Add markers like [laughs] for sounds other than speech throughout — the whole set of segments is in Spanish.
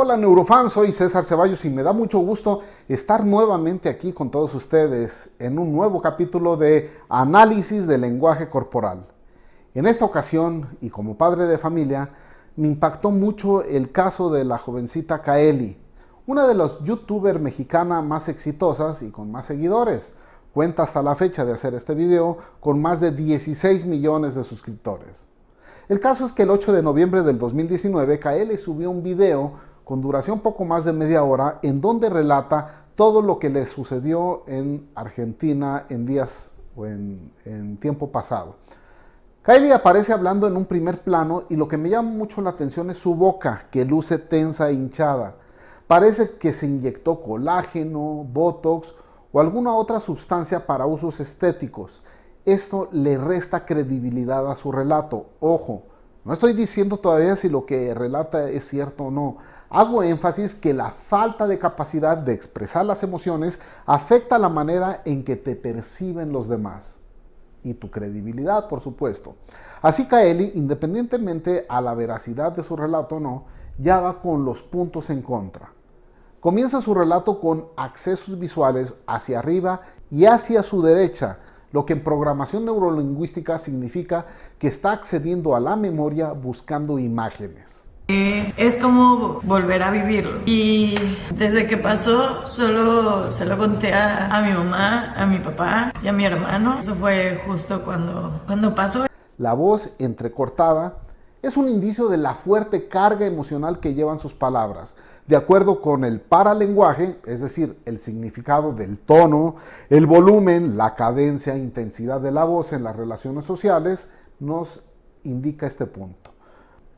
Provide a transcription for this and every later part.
Hola neurofans, soy César Ceballos y me da mucho gusto estar nuevamente aquí con todos ustedes en un nuevo capítulo de Análisis del lenguaje corporal. En esta ocasión, y como padre de familia, me impactó mucho el caso de la jovencita Kaeli, una de las youtubers mexicanas más exitosas y con más seguidores. Cuenta hasta la fecha de hacer este video con más de 16 millones de suscriptores. El caso es que el 8 de noviembre del 2019, Kaeli subió un video con duración poco más de media hora, en donde relata todo lo que le sucedió en Argentina en días o en, tiempo pasado. Kylie aparece hablando en un primer plano y lo que me llama mucho la atención es su boca, que luce tensa e hinchada. Parece que se inyectó colágeno, botox o alguna otra sustancia para usos estéticos. Esto le resta credibilidad a su relato. Ojo, no estoy diciendo todavía si lo que relata es cierto o no. Hago énfasis que la falta de capacidad de expresar las emociones afecta la manera en que te perciben los demás. Y tu credibilidad, por supuesto. Así Kaeli, independientemente a la veracidad de su relato o no, ya va con los puntos en contra. Comienza su relato con accesos visuales hacia arriba y hacia su derecha, lo que en programación neurolingüística significa que está accediendo a la memoria buscando imágenes. Es como volver a vivirlo. Y desde que pasó, solo se lo conté a, mi mamá, a mi papá y a mi hermano. Eso fue justo cuando, cuando pasó. La voz entrecortada es un indicio de la fuerte carga emocional que llevan sus palabras. De acuerdo con el paralenguaje, es decir, el significado del tono, el volumen, la cadencia e intensidad de la voz en las relaciones sociales, nos indica este punto.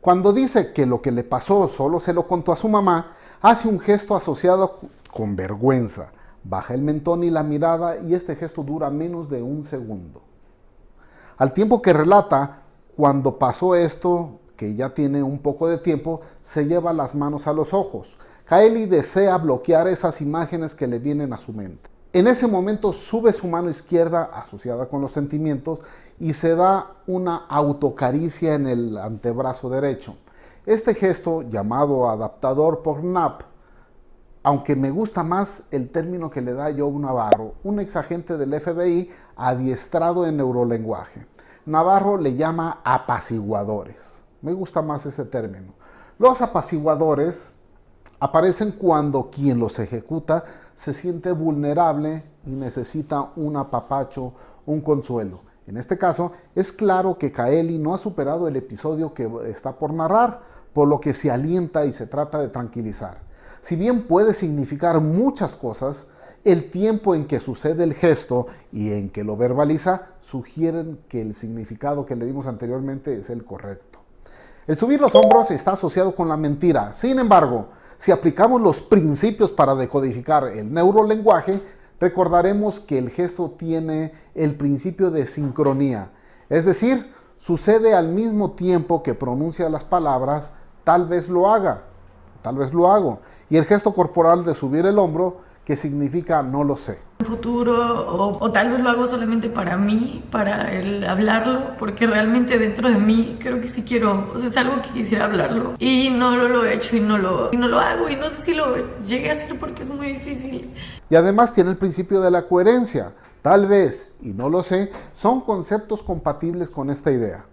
Cuando dice que lo que le pasó solo se lo contó a su mamá, hace un gesto asociado con vergüenza. Baja el mentón y la mirada y este gesto dura menos de un segundo. Al tiempo que relata, cuando pasó esto, que ya tiene un poco de tiempo, se lleva las manos a los ojos. Kaeli desea bloquear esas imágenes que le vienen a su mente. En ese momento sube su mano izquierda asociada con los sentimientos y se da una autocaricia en el antebrazo derecho. Este gesto, llamado adaptador por NAP, aunque me gusta más el término que le da Joe Navarro, un exagente del FBI adiestrado en neurolenguaje. Navarro le llama apaciguadores. Me gusta más ese término. Los apaciguadores aparecen cuando quien los ejecuta se siente vulnerable y necesita un apapacho, un consuelo. En este caso, es claro que Kaeli no ha superado el episodio que está por narrar, por lo que se alienta y se trata de tranquilizar. Si bien puede significar muchas cosas, el tiempo en que sucede el gesto y en que lo verbaliza sugieren que el significado que le dimos anteriormente es el correcto. El subir los hombros está asociado con la mentira. Sin embargo, si aplicamos los principios para decodificar el neurolenguaje, recordaremos que el gesto tiene el principio de sincronía, es decir, sucede al mismo tiempo que pronuncia las palabras, tal vez lo haga, tal vez lo hago. Y el gesto corporal de subir el hombro que significa no lo sé. Futuro o, tal vez lo hago solamente para mí, para el hablarlo, porque realmente dentro de mí creo que sí quiero, es algo que quisiera hablarlo y no lo, he hecho y no lo, y no lo hago y no sé si lo llegué a hacer porque es muy difícil. Y además tiene el principio de la coherencia. Tal vez, y no lo sé, son conceptos compatibles con esta idea.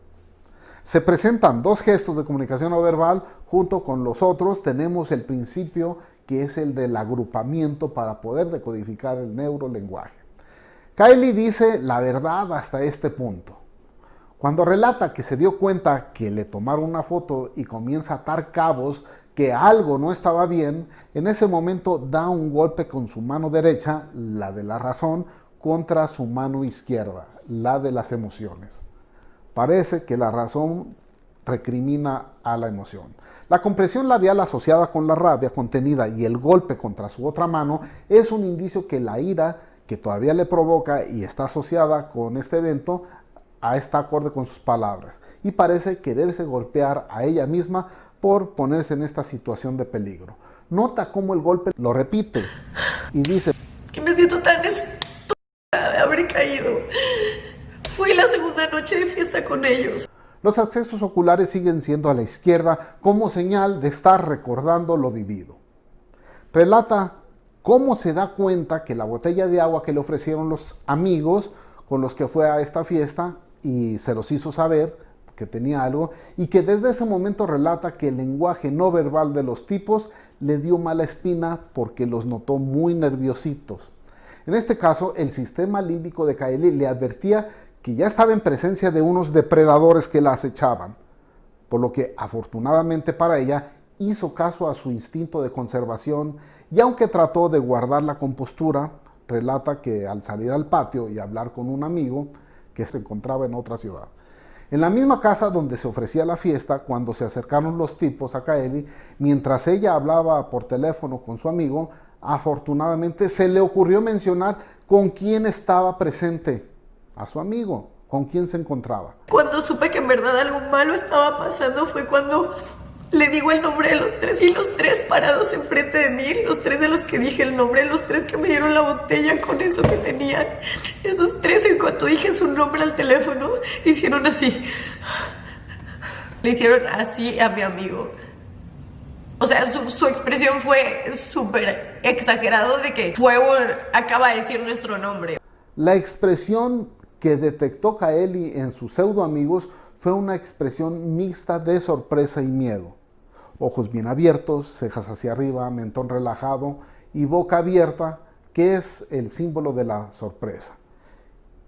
Se presentan dos gestos de comunicación no verbal, junto con los otros tenemos el principio que es el del agrupamiento para poder decodificar el neurolenguaje. Kylie dice la verdad hasta este punto. Cuando relata que se dio cuenta que le tomaron una foto y comienza a atar cabos que algo no estaba bien, en ese momento da un golpe con su mano derecha, la de la razón, contra su mano izquierda, la de las emociones. Parece que la razón recrimina a la emoción. La compresión labial asociada con la rabia contenida y el golpe contra su otra mano es un indicio que la ira que todavía le provoca y está asociada con este evento está acorde con sus palabras y parece quererse golpear a ella misma por ponerse en esta situación de peligro. Nota cómo el golpe lo repite y dice que me siento tan estúpida de haber caído. Fui la segunda noche de fiesta con ellos. Los accesos oculares siguen siendo a la izquierda como señal de estar recordando lo vivido. Relata cómo se da cuenta que la botella de agua que le ofrecieron los amigos con los que fue a esta fiesta y se los hizo saber que tenía algo y que desde ese momento relata que el lenguaje no verbal de los tipos le dio mala espina porque los notó muy nerviositos. En este caso, el sistema límbico de Kaeli le advertía que ya estaba en presencia de unos depredadores que la acechaban, por lo que afortunadamente para ella hizo caso a su instinto de conservación y aunque trató de guardar la compostura, relata que al salir al patio y hablar con un amigo que se encontraba en otra ciudad, en la misma casa donde se ofrecía la fiesta, cuando se acercaron los tipos a Kaeli, mientras ella hablaba por teléfono con su amigo, afortunadamente se le ocurrió mencionar con quién estaba presente, a su amigo, con quién se encontraba. Cuando supe que en verdad algo malo estaba pasando fue cuando le digo el nombre de los tres y los tres parados enfrente de mí, los tres de los que dije el nombre, los tres que me dieron la botella con eso que tenían. Esos tres en cuanto dije su nombre al teléfono, hicieron así. Le hicieron así a mi amigo. O sea, su, expresión fue súper exagerado de que Fuego acaba de decir nuestro nombre. La expresión que detectó Kaeli en sus pseudo amigos fue una expresión mixta de sorpresa y miedo ojos bien abiertos, cejas hacia arriba, mentón relajado y boca abierta, que es el símbolo de la sorpresa.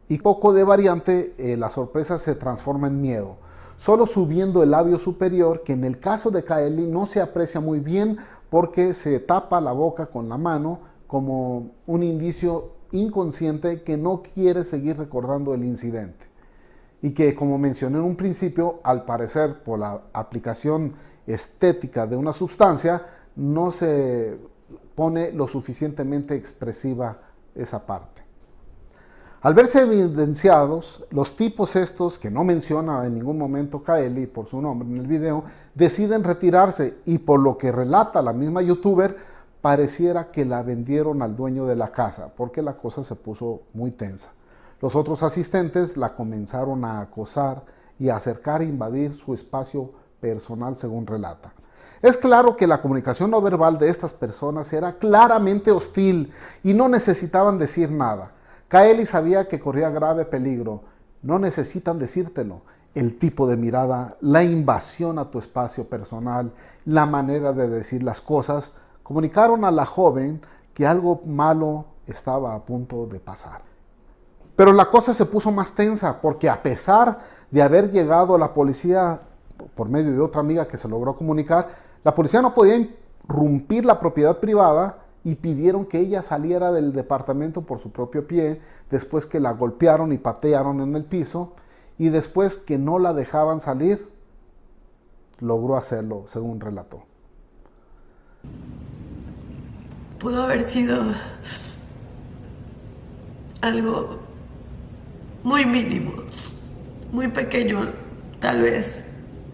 Y poco de variante, eh, la sorpresa se transforma en miedo, solo subiendo el labio superior, que en el caso de Kaeli no se aprecia muy bien porque se tapa la boca con la mano como un indicio inconsciente que no quiere seguir recordando el incidente. Y que, como mencioné en un principio, al parecer por la aplicación estética de una sustancia, no se pone lo suficientemente expresiva esa parte. Al verse evidenciados, los tipos estos, que no menciona en ningún momento Kaeli por su nombre en el video, deciden retirarse y por lo que relata la misma youtuber, pareciera que la vendieron al dueño de la casa, porque la cosa se puso muy tensa. Los otros asistentes la comenzaron a acosar y a acercar e invadir su espacio personal según relata. Es claro que la comunicación no verbal de estas personas era claramente hostil y no necesitaban decir nada. Kaeli sabía que corría grave peligro. No necesitan decírtelo. El tipo de mirada, la invasión a tu espacio personal, la manera de decir las cosas, comunicaron a la joven que algo malo estaba a punto de pasar. Pero la cosa se puso más tensa porque a pesar de haber llegado la policía por medio de otra amiga que se logró comunicar, la policía no podía irrumpir la propiedad privada y pidieron que ella saliera del departamento por su propio pie, después que la golpearon y patearon en el piso, y después que no la dejaban salir, logró hacerlo, según relató. Pudo haber sido algo muy mínimo, muy pequeño, tal vez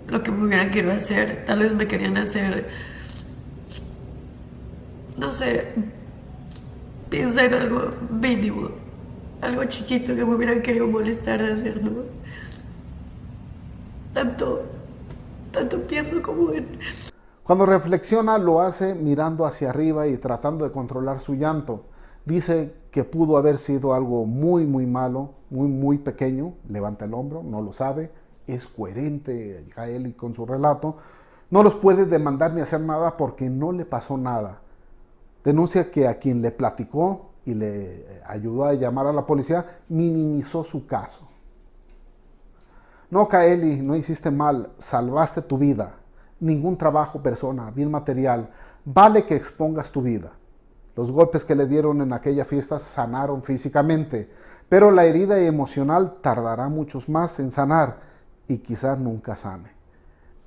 lo que me hubieran querido hacer. Tal vez me querían hacer, no sé, piensa en algo mínimo, algo chiquito que me hubieran querido molestar de hacer, ¿no? Tanto, tanto pienso como en... Cuando reflexiona lo hace mirando hacia arriba y tratando de controlar su llanto. Dice que pudo haber sido algo muy, muy malo, muy, muy pequeño. Levanta el hombro, no lo sabe, es coherente Jaeli con su relato, no los puede demandar ni hacer nada porque no le pasó nada. Denuncia que a quien le platicó y le ayudó a llamar a la policía minimizó su caso. No, Kaeli, no hiciste mal, salvaste tu vida. Ningún trabajo, persona, bien material, vale que expongas tu vida. Los golpes que le dieron en aquella fiesta sanaron físicamente, pero la herida emocional tardará muchos más en sanar y quizás nunca sane.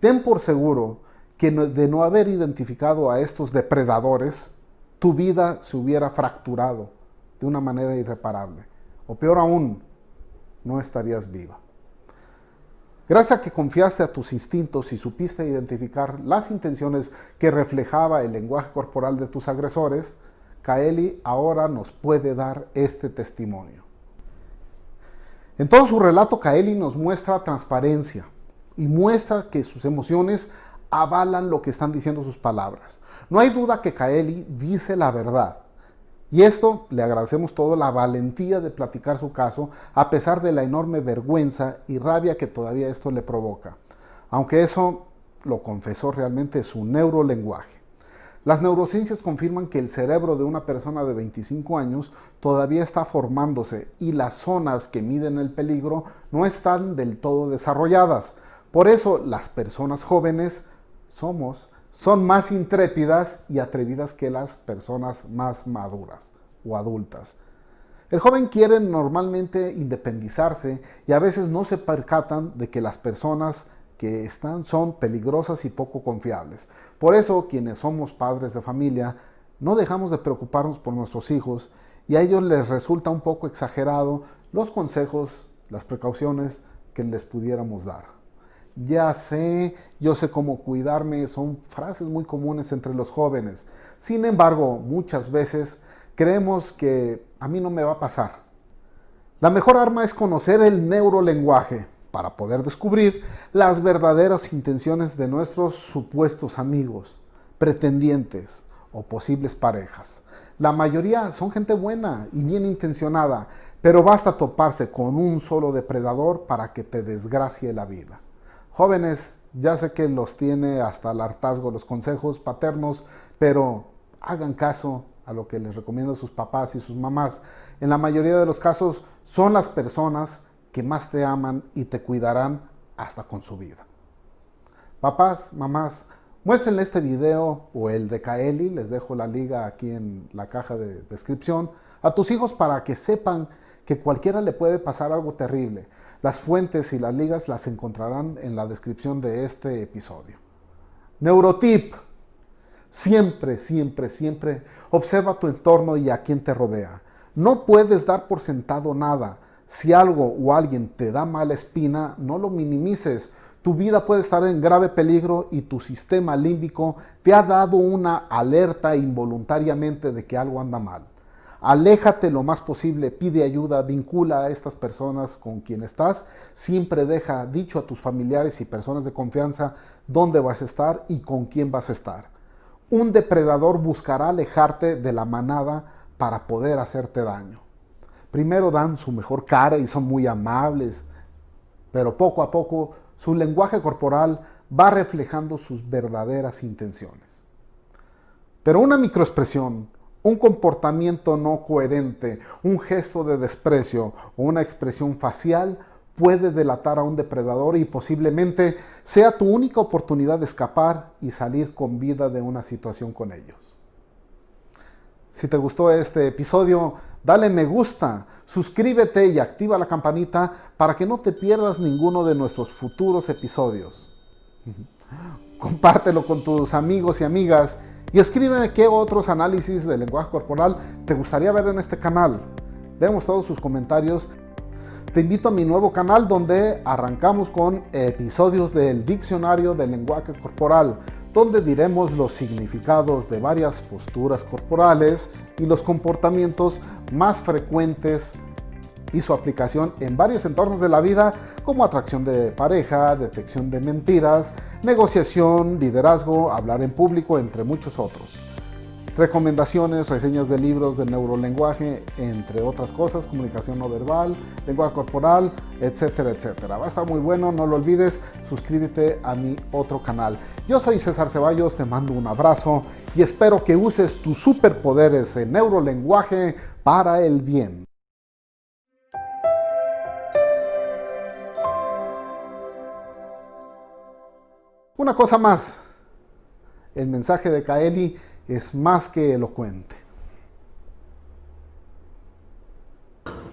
Ten por seguro que de no haber identificado a estos depredadores, tu vida se hubiera fracturado de una manera irreparable. O peor aún, no estarías viva. Gracias a que confiaste a tus instintos y supiste identificar las intenciones que reflejaba el lenguaje corporal de tus agresores, Kaeli ahora nos puede dar este testimonio. En todo su relato, Kaeli nos muestra transparencia, y muestra que sus emociones avalan lo que están diciendo sus palabras. No hay duda que Kaeli dice la verdad. Y esto le agradecemos todo la valentía de platicar su caso, a pesar de la enorme vergüenza y rabia que todavía esto le provoca. Aunque eso lo confesó realmente su neurolenguaje. Las neurociencias confirman que el cerebro de una persona de 25 años todavía está formándose y las zonas que miden el peligro no están del todo desarrolladas. Por eso las personas jóvenes somos son más intrépidas y atrevidas que las personas más maduras o adultas. El joven quiere normalmente independizarse y a veces no se percatan de que las personas que están son peligrosas y poco confiables. Por eso quienes somos padres de familia no dejamos de preocuparnos por nuestros hijos y a ellos les resulta un poco exagerado los consejos, las precauciones que les pudiéramos dar. Ya sé, yo sé cómo cuidarme, son frases muy comunes entre los jóvenes. Sin embargo, muchas veces creemos que a mí no me va a pasar. La mejor arma es conocer el neurolenguaje para poder descubrir las verdaderas intenciones de nuestros supuestos amigos, pretendientes o posibles parejas. La mayoría son gente buena y bien intencionada, pero basta toparse con un solo depredador para que te desgracie la vida. Jóvenes, ya sé que los tiene hasta el hartazgo los consejos paternos, pero hagan caso a lo que les recomiendan sus papás y sus mamás. En la mayoría de los casos son las personas que más te aman y te cuidarán hasta con su vida. Papás, mamás, muéstrenle este video o el de Kaeli, les dejo la liga aquí en la caja de descripción, a tus hijos para que sepan que cualquiera le puede pasar algo terrible. Las fuentes y las ligas las encontrarán en la descripción de este episodio. Neurotip. Siempre, siempre, siempre observa tu entorno y a quien te rodea. No puedes dar por sentado nada. Si algo o alguien te da mala espina, no lo minimices. Tu vida puede estar en grave peligro y tu sistema límbico te ha dado una alerta involuntariamente de que algo anda mal. Aléjate lo más posible, pide ayuda, vincula a estas personas con quien estás. Siempre deja dicho a tus familiares y personas de confianza dónde vas a estar y con quién vas a estar. Un depredador buscará alejarte de la manada para poder hacerte daño. Primero dan su mejor cara y son muy amables, pero poco a poco su lenguaje corporal va reflejando sus verdaderas intenciones. Pero una microexpresión, un comportamiento no coherente, un gesto de desprecio o una expresión facial puede delatar a un depredador y posiblemente sea tu única oportunidad de escapar y salir con vida de una situación con ellos. Si te gustó este episodio, dale me gusta, suscríbete y activa la campanita para que no te pierdas ninguno de nuestros futuros episodios. [laughs] Compártelo con tus amigos y amigas y escríbeme qué otros análisis del lenguaje corporal te gustaría ver en este canal. Vemos todos sus comentarios. Te invito a mi nuevo canal donde arrancamos con episodios del diccionario del lenguaje corporal donde diremos los significados de varias posturas corporales y los comportamientos más frecuentes y su aplicación en varios entornos de la vida como atracción de pareja, detección de mentiras, negociación, liderazgo, hablar en público, entre muchos otros recomendaciones, reseñas de libros de neurolenguaje, entre otras cosas, comunicación no verbal, lenguaje corporal, etcétera, etcétera. Va a estar muy bueno, no lo olvides, suscríbete a mi otro canal. Yo soy César Ceballos, te mando un abrazo y espero que uses tus superpoderes en neurolenguaje para el bien. Una cosa más, el mensaje de Kaeli es más que elocuente.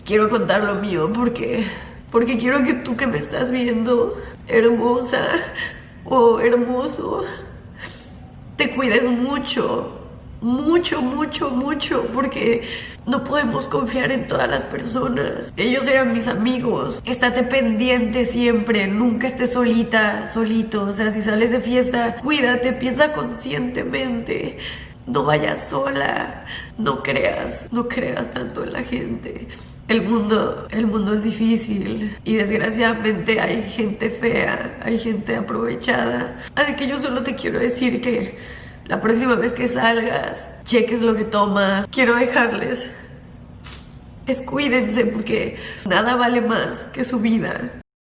Quiero contar lo mío porque, porque quiero que tú que me estás viendo, hermosa o hermoso, te cuides mucho, mucho, mucho, mucho, porque no podemos confiar en todas las personas. Ellos eran mis amigos. Estate pendiente siempre, nunca estés solita, solito. O sea, si sales de fiesta, cuídate, piensa conscientemente. No vayas sola, no creas, no creas tanto en la gente. El mundo, el mundo es difícil y desgraciadamente hay gente fea, hay gente aprovechada. Así que yo solo te quiero decir que la próxima vez que salgas, cheques lo que tomas. Quiero dejarles, descuídense porque nada vale más que su vida.